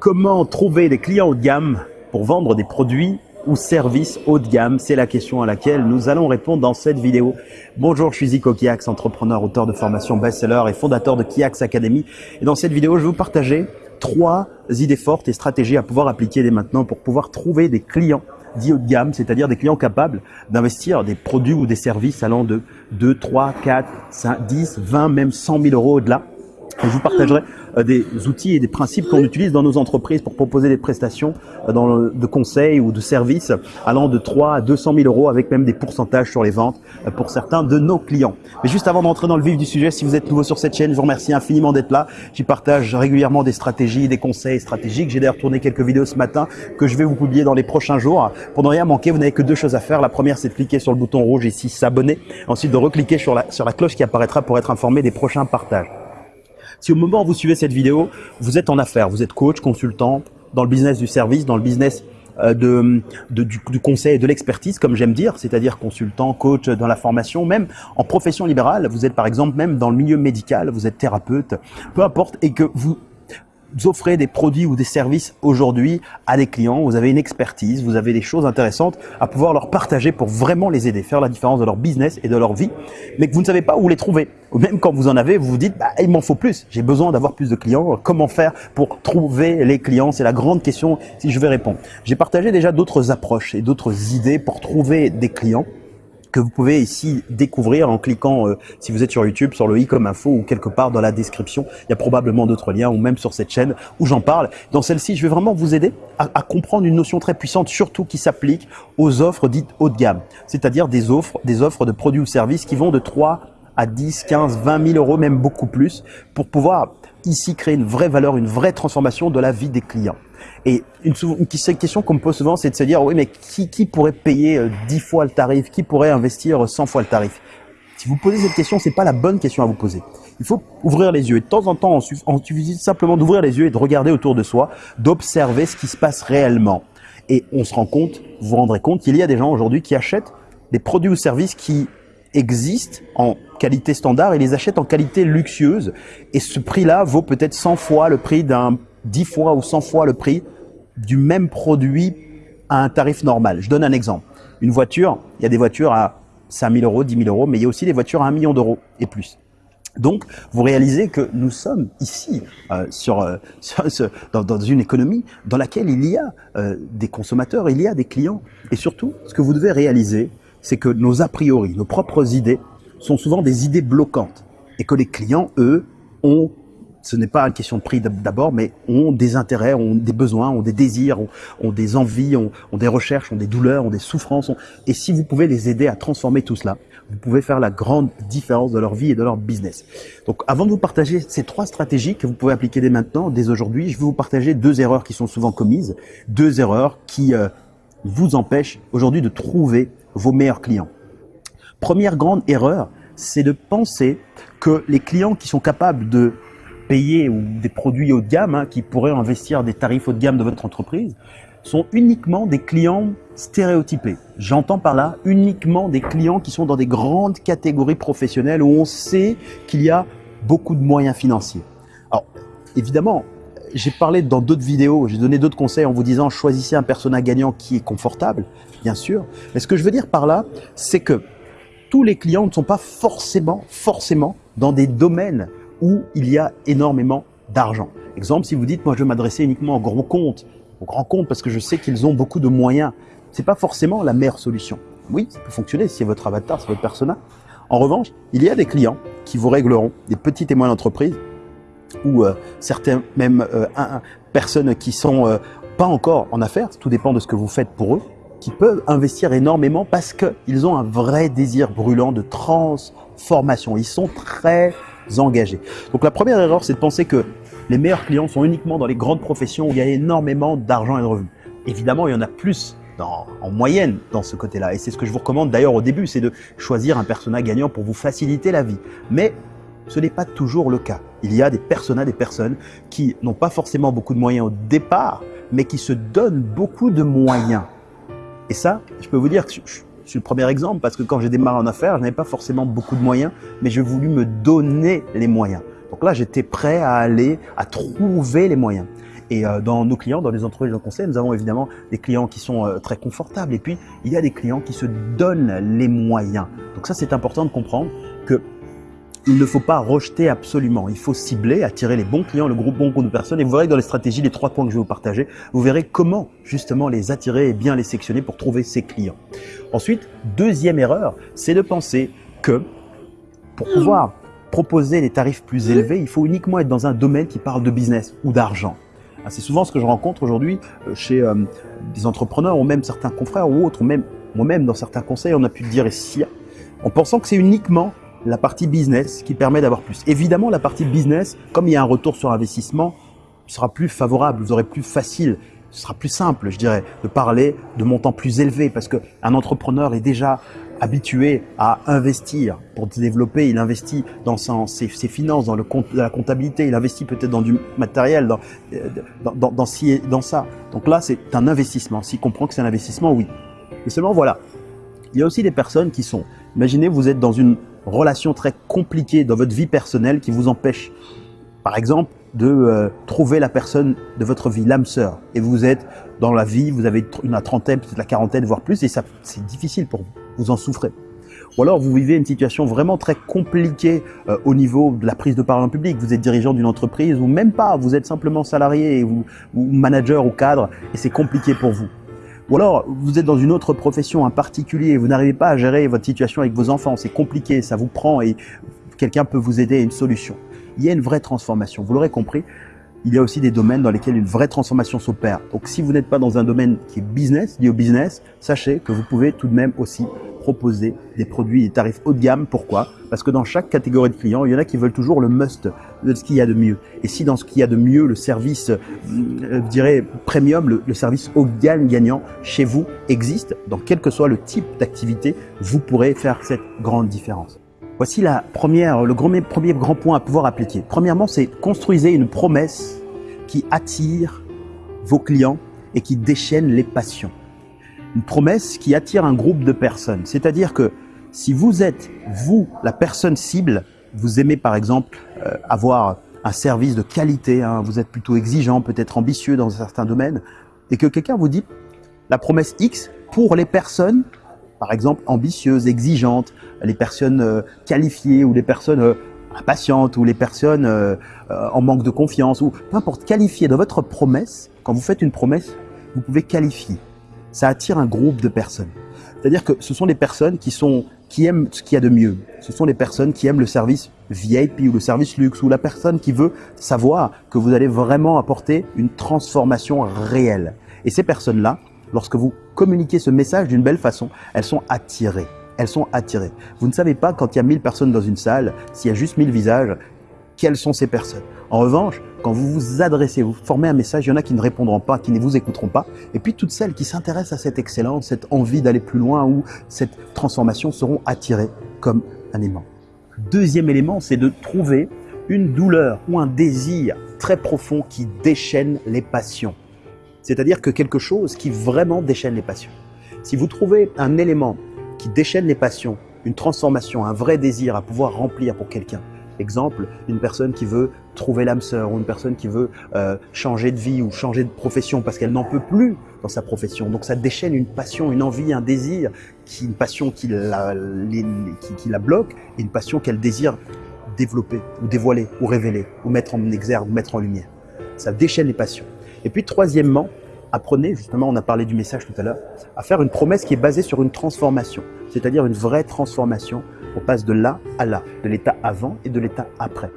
Comment trouver des clients haut de gamme pour vendre des produits ou services haut de gamme? C'est la question à laquelle nous allons répondre dans cette vidéo. Bonjour, je suis Zico Kiax, entrepreneur, auteur de formation best-seller et fondateur de Kiax Academy. Et dans cette vidéo, je vais vous partager trois idées fortes et stratégies à pouvoir appliquer dès maintenant pour pouvoir trouver des clients dits haut de gamme, c'est-à-dire des clients capables d'investir des produits ou des services allant de 2, 3, 4, 5, 10, 20, même 100 000 euros au-delà je vous partagerai euh, des outils et des principes qu'on utilise dans nos entreprises pour proposer des prestations euh, de conseils ou de services allant de 3 à 200 000 euros avec même des pourcentages sur les ventes euh, pour certains de nos clients. Mais juste avant d'entrer dans le vif du sujet, si vous êtes nouveau sur cette chaîne, je vous remercie infiniment d'être là. J'y partage régulièrement des stratégies, des conseils stratégiques. J'ai d'ailleurs tourné quelques vidéos ce matin que je vais vous publier dans les prochains jours. Pour ne rien manquer, vous n'avez que deux choses à faire. La première, c'est de cliquer sur le bouton rouge ici, s'abonner. Ensuite, de recliquer sur la cloche qui apparaîtra pour être informé des prochains partages. Si au moment où vous suivez cette vidéo, vous êtes en affaires, vous êtes coach, consultant, dans le business du service, dans le business euh, de, du, conseil et de l'expertise, comme j'aime dire, c'est-à-dire consultant, coach dans la formation, même en profession libérale, vous êtes par exemple même dans le milieu médical, vous êtes thérapeute, peu importe, et que vous vous offrez des produits ou des services aujourd'hui à des clients, vous avez une expertise, vous avez des choses intéressantes à pouvoir leur partager pour vraiment les aider, faire la différence de leur business et de leur vie, mais que vous ne savez pas où les trouver. Ou même quand vous en avez, vous vous dites, bah, il m'en faut plus, j'ai besoin d'avoir plus de clients, comment faire pour trouver les clients? C'est la grande question si je vais répondre. J'ai partagé déjà d'autres approches et d'autres idées pour trouver des clients que vous pouvez ici découvrir en cliquant, euh, si vous êtes sur YouTube, sur le i comme info ou quelque part dans la description. Il y a probablement d'autres liens ou même sur cette chaîne où j'en parle. Dans celle-ci, je vais vraiment vous aider à, à, comprendre une notion très puissante, surtout qui s'applique aux offres dites haut de gamme, c'est-à-dire des offres, des offres de produits ou services qui vont de 3 à 10, 15, 20 000 euros, même beaucoup plus, pour pouvoir ici créer une vraie valeur, une vraie transformation de la vie des clients. Et une, une question qu'on me pose souvent, c'est de se dire, oui, mais qui, qui pourrait payer 10 euh, fois le tarif? Qui pourrait investir 100 fois le tarif? Si vous posez cette question, c'est pas la bonne question à vous poser. Il faut ouvrir les yeux. Et de temps en temps, on suffit simplement d'ouvrir les yeux et de regarder autour de soi, d'observer ce qui se passe réellement. Et on se rend compte, vous vous rendrez compte qu'il y a des gens aujourd'hui qui achètent des produits ou services qui existent en qualité standard et les achètent en qualité luxueuse. Et ce prix-là vaut peut-être 100 fois le prix d'un 10 fois ou 100 fois le prix du même produit à un tarif normal. Je donne un exemple. Une voiture, il y a des voitures à 5 000 euros, 10 000 euros, mais il y a aussi des voitures à 1 million d'euros et plus. Donc, vous réalisez que nous sommes ici euh, sur, euh, dans, dans, une économie dans laquelle il y a euh, des consommateurs, il y a des clients. Et surtout, ce que vous devez réaliser, c'est que nos a priori, nos propres idées, sont souvent des idées bloquantes. Et que les clients, eux, ont ce n'est pas une question de prix d'abord, mais ont des intérêts, ont des besoins, ont des désirs, ont, des envies, ont, des recherches, ont des douleurs, ont des souffrances. Et si vous pouvez les aider à transformer tout cela, vous pouvez faire la grande différence de leur vie et de leur business. Donc avant de vous partager ces trois stratégies que vous pouvez appliquer dès maintenant, dès aujourd'hui, je vais vous partager deux erreurs qui sont souvent commises, deux erreurs qui euh, vous empêchent aujourd'hui de trouver vos meilleurs clients. Première grande erreur, c'est de penser que les clients qui sont capables de payer ou des produits haut de gamme, hein, qui pourraient investir des tarifs haut de gamme de votre entreprise, sont uniquement des clients stéréotypés. J'entends par là uniquement des clients qui sont dans des grandes catégories professionnelles où on sait qu'il y a beaucoup de moyens financiers. Alors, évidemment, j'ai parlé dans d'autres vidéos, j'ai donné d'autres conseils en vous disant choisissez un persona gagnant qui est confortable, bien sûr. Mais ce que je veux dire par là, c'est que tous les clients ne sont pas forcément, forcément dans des domaines où il y a énormément d'argent. Exemple, si vous dites, moi je veux m'adresser uniquement aux grands comptes, aux grands comptes parce que je sais qu'ils ont beaucoup de moyens, c'est pas forcément la meilleure solution. Oui, ça peut fonctionner si c'est votre avatar, c'est votre persona. En revanche, il y a des clients qui vous régleront, des petites et moyennes entreprises, ou euh, certains même euh, personnes qui sont euh, pas encore en affaires, tout dépend de ce que vous faites pour eux, qui peuvent investir énormément parce qu'ils ont un vrai désir brûlant de transformation. Ils sont très engagés. Donc la première erreur, c'est de penser que les meilleurs clients sont uniquement dans les grandes professions où il y a énormément d'argent et de revenus. Évidemment, il y en a plus dans, en moyenne dans ce côté-là. Et c'est ce que je vous recommande d'ailleurs au début, c'est de choisir un persona gagnant pour vous faciliter la vie. Mais ce n'est pas toujours le cas. Il y a des personas, des personnes qui n'ont pas forcément beaucoup de moyens au départ, mais qui se donnent beaucoup de moyens. Et ça, je peux vous dire que je suis le premier exemple parce que quand j'ai démarré en affaires, je n'avais pas forcément beaucoup de moyens, mais j'ai voulu me donner les moyens. Donc là, j'étais prêt à aller, à trouver les moyens. Et euh, dans nos clients, dans les entreprises de conseil, nous avons évidemment des clients qui sont euh, très confortables et puis il y a des clients qui se donnent les moyens. Donc ça, c'est important de comprendre que il ne faut pas rejeter absolument. Il faut cibler, attirer les bons clients, le groupe bon groupe de personnes. Et vous verrez dans les stratégies, les trois points que je vais vous partager, vous verrez comment justement les attirer et bien les sectionner pour trouver ces clients. Ensuite, deuxième erreur, c'est de penser que pour pouvoir proposer des tarifs plus élevés, il faut uniquement être dans un domaine qui parle de business ou d'argent. Ah, c'est souvent ce que je rencontre aujourd'hui euh, chez euh, des entrepreneurs ou même certains confrères ou autres, ou même moi-même dans certains conseils, on a pu le dire ici, en pensant que c'est uniquement la partie business qui permet d'avoir plus. Évidemment, la partie business, comme il y a un retour sur investissement, sera plus favorable, vous aurez plus facile, ce sera plus simple, je dirais, de parler de montants plus élevés parce qu'un entrepreneur est déjà habitué à investir pour se développer, il investit dans ses, finances, dans le compte, la comptabilité, il investit peut-être dans du matériel, dans, dans, dans, dans, dans ça. Donc là, c'est un investissement. S'il comprend que c'est un investissement, oui. Mais seulement, voilà. Il y a aussi des personnes qui sont, imaginez, vous êtes dans une relation très compliquée dans votre vie personnelle qui vous empêche, par exemple, de euh, trouver la personne de votre vie, l'âme sœur. Et vous êtes dans la vie, vous avez une trentaine, peut-être la quarantaine, voire plus, et ça, c'est difficile pour vous. Vous en souffrez. Ou alors vous vivez une situation vraiment très compliquée euh, au niveau de la prise de parole en public. Vous êtes dirigeant d'une entreprise ou même pas, vous êtes simplement salarié ou, ou manager ou cadre et c'est compliqué pour vous. Ou alors, vous êtes dans une autre profession, un particulier, vous n'arrivez pas à gérer votre situation avec vos enfants, c'est compliqué, ça vous prend et quelqu'un peut vous aider à une solution. Il y a une vraie transformation, vous l'aurez compris. Il y a aussi des domaines dans lesquels une vraie transformation s'opère. Donc si vous n'êtes pas dans un domaine qui est business, lié au business, sachez que vous pouvez tout de même aussi proposer des produits des tarifs haut de gamme. Pourquoi? Parce que dans chaque catégorie de clients, il y en a qui veulent toujours le must de ce qu'il y a de mieux. Et si dans ce qu'il y a de mieux, le service, euh, je dirais, premium, le, service haut de gamme gagnant chez vous existe, dans quel que soit le type d'activité, vous pourrez faire cette grande différence. Voici la première, le premier, premier grand point à pouvoir appliquer. Premièrement, c'est construisez une promesse qui attire vos clients et qui déchaîne les passions une promesse qui attire un groupe de personnes. C'est-à-dire que si vous êtes, vous, la personne cible, vous aimez par exemple euh, avoir un service de qualité, hein, vous êtes plutôt exigeant, peut-être ambitieux dans certains domaines, et que quelqu'un vous dit la promesse X pour les personnes, par exemple ambitieuses, exigeantes, les personnes euh, qualifiées ou les personnes euh, impatientes ou les personnes en manque de confiance, ou peu importe, qualifiées dans votre promesse, quand vous faites une promesse, vous pouvez qualifier ça attire un groupe de personnes. C'est-à-dire que ce sont des personnes qui, sont, qui aiment ce qu'il y a de mieux. Ce sont des personnes qui aiment le service VIP ou le service luxe ou la personne qui veut savoir que vous allez vraiment apporter une transformation réelle. Et ces personnes-là, lorsque vous communiquez ce message d'une belle façon, elles sont attirées. Elles sont attirées. Vous ne savez pas quand il y a 1000 personnes dans une salle, s'il y a juste 1000 visages, quelles sont ces personnes. En revanche, quand vous vous adressez, vous formez un message, il y en a qui ne répondront pas, qui ne vous écouteront pas. Et puis toutes celles qui s'intéressent à cette excellence, cette envie d'aller plus loin ou cette transformation seront attirées comme un aimant. Deuxième élément, c'est de trouver une douleur ou un désir très profond qui déchaîne les passions. C'est-à-dire que quelque chose qui vraiment déchaîne les passions. Si vous trouvez un élément qui déchaîne les passions, une transformation, un vrai désir à pouvoir remplir pour quelqu'un, Exemple, une personne qui veut trouver l'âme sœur ou une personne qui veut euh, changer de vie ou changer de profession parce qu'elle n'en peut plus dans sa profession. Donc ça déchaîne une passion, une envie, un désir, qui, une passion qui la, qui, la bloque et une passion qu'elle désire développer ou dévoiler ou révéler ou mettre en exergue mettre en lumière. Ça déchaîne les passions. Et puis troisièmement, apprenez, justement on a parlé du message tout à l'heure, à faire une promesse qui est basée sur une transformation, c'est-à-dire une vraie transformation on passe de là à là, de l'état avant et de l'état après,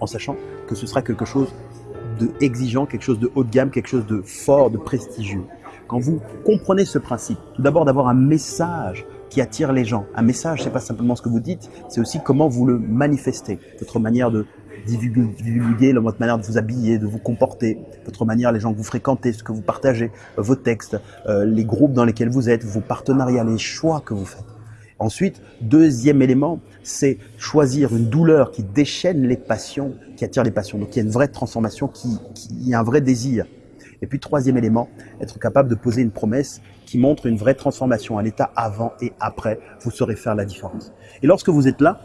en sachant que ce sera quelque chose de exigeant, quelque chose de haut de gamme, quelque chose de fort, de prestigieux. Quand vous comprenez ce principe, tout d'abord d'avoir un message qui attire les gens. Un message, c'est pas simplement ce que vous dites, c'est aussi comment vous le manifestez, votre manière de divulguer, votre manière de vous habiller, de vous comporter, votre manière, les gens que vous fréquentez, ce que vous partagez, vos textes, euh, les groupes dans lesquels vous êtes, vos partenariats, les choix que vous faites. Ensuite, deuxième élément, c'est choisir une douleur qui déchaîne les passions, qui attire les passions. Donc il y a une vraie transformation, qui, qui a un vrai désir. Et puis troisième élément, être capable de poser une promesse qui montre une vraie transformation, un état avant et après. Vous saurez faire la différence. Et lorsque vous êtes là,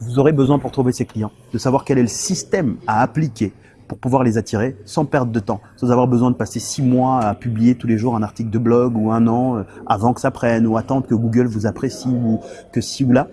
vous aurez besoin pour trouver ces clients de savoir quel est le système à appliquer pour pouvoir les attirer sans perdre de temps, sans avoir besoin de passer six mois à publier tous les jours un article de blog ou un an euh, avant que ça prenne ou attendre que Google vous apprécie ou que si ou là.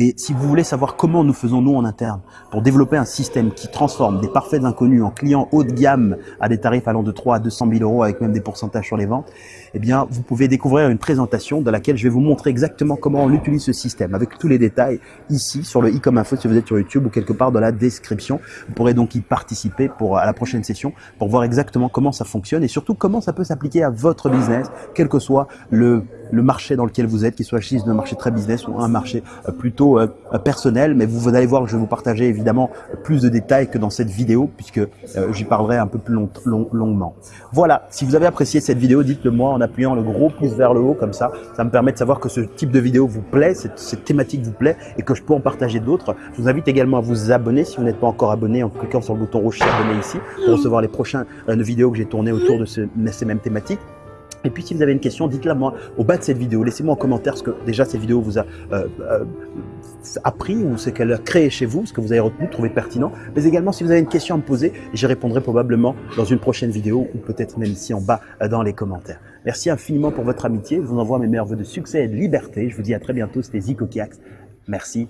Et si vous voulez savoir comment nous faisons nous en interne pour développer un système qui transforme des parfaits inconnus en clients haut de gamme à des tarifs allant de 3 à 200 000 euros avec même des pourcentages sur les ventes, eh bien, vous pouvez découvrir une présentation dans laquelle je vais vous montrer exactement comment on utilise ce système avec tous les détails ici sur le e-com info si vous êtes sur YouTube ou quelque part dans la description. Vous pourrez donc y participer pour à la prochaine session pour voir exactement comment ça fonctionne et surtout comment ça peut s'appliquer à votre business, quel que soit le le marché dans lequel vous êtes, qu'il soit un marché très business ou un marché euh, plutôt euh, euh, personnel. Mais vous, allez voir que je vais vous partager évidemment plus de détails que dans cette vidéo puisque j'y parlerai un peu plus longuement. Voilà, si vous avez apprécié cette vidéo, dites-le moi en appuyant le gros pouce vers le haut comme ça. Ça me permet de savoir que ce type de vidéo vous plaît, cette, cette thématique vous plaît et que je peux en partager d'autres. Je vous invite également à vous abonner si vous n'êtes pas encore abonné en cliquant sur le bouton rouge s'abonner ici pour recevoir les prochaines vidéos que j'ai tournées autour de ces mêmes thématiques. Et puis si vous avez une question, dites-la moi au bas de cette vidéo. Laissez-moi en commentaire ce que déjà cette vidéo vous a euh, euh, appris ou ce qu'elle a créé chez vous, ce que vous avez retenu, trouvé pertinent. Mais également si vous avez une question à me poser, j'y répondrai probablement dans une prochaine vidéo ou peut-être même ici en bas euh, dans les commentaires. Merci infiniment pour votre amitié. Je vous envoie mes meilleurs voeux de succès et de liberté. Je vous dis à très bientôt. C'était Zico Kiax. Merci